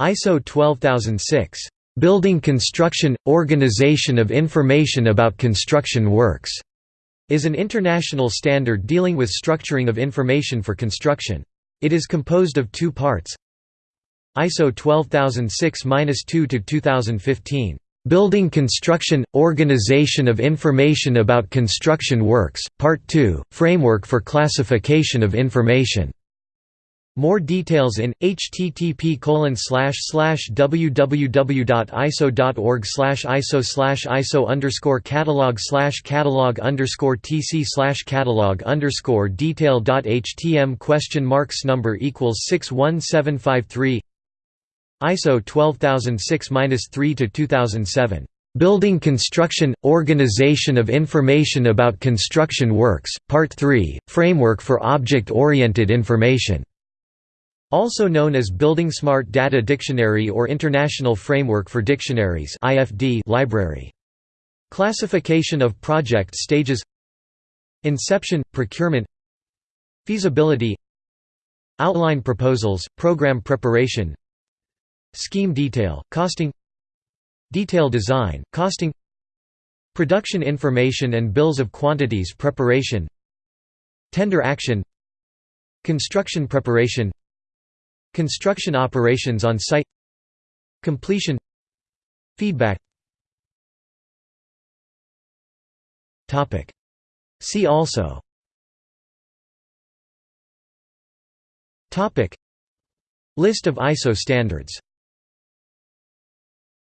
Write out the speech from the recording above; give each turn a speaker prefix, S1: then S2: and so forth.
S1: ISO 12006. Building Construction – Organization of Information about Construction Works is an international standard dealing with structuring of information for construction. It is composed of two parts ISO 12006-2 to 2015 Building Construction – Organization of Information about Construction Works, Part 2, Framework for Classification of Information. More details in http www.iso.org iso iso underscore catalog catalog underscore tc catalog underscore question marks number equals 61753 ISO 12006-3 to 2007. Building Construction – Organization of Information about Construction Works, Part 3, Framework for Object-Oriented Information. Also known as Building Smart Data Dictionary or International Framework for Dictionaries library. Classification of project stages. Inception – Procurement. Feasibility. Outline proposals, program preparation. Scheme detail, costing. Detail design, costing. Production information and bills of quantities preparation. Tender action. Construction preparation Construction operations on site Completion Feedback. See also. List of ISO standards